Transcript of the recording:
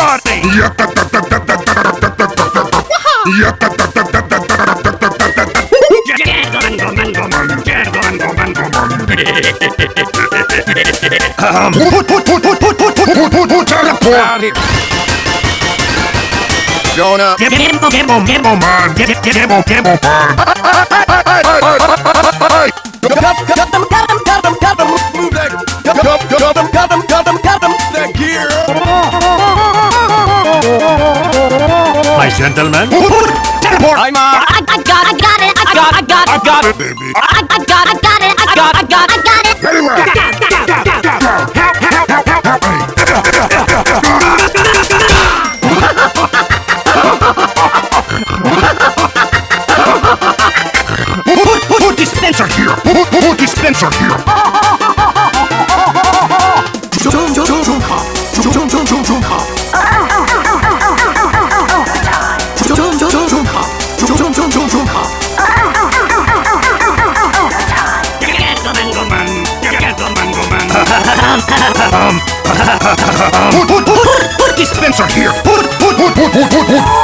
karate. um, teleport. Going up. Demo, demo, demo, man. Demo, demo, man. Move that. Cut them, cut them, cut them, cut them. That gear. My gentlemen. I'm uh, I, I got, I got it. I got, I got, I got it. baby. I, I got, I got it. I got, I got, I got it. Very well. Help, help, help, help, help me! Dispenser here. Dispenser here. Put, put, put, put, put dispenser here. Put, put, put, put, put, put, put.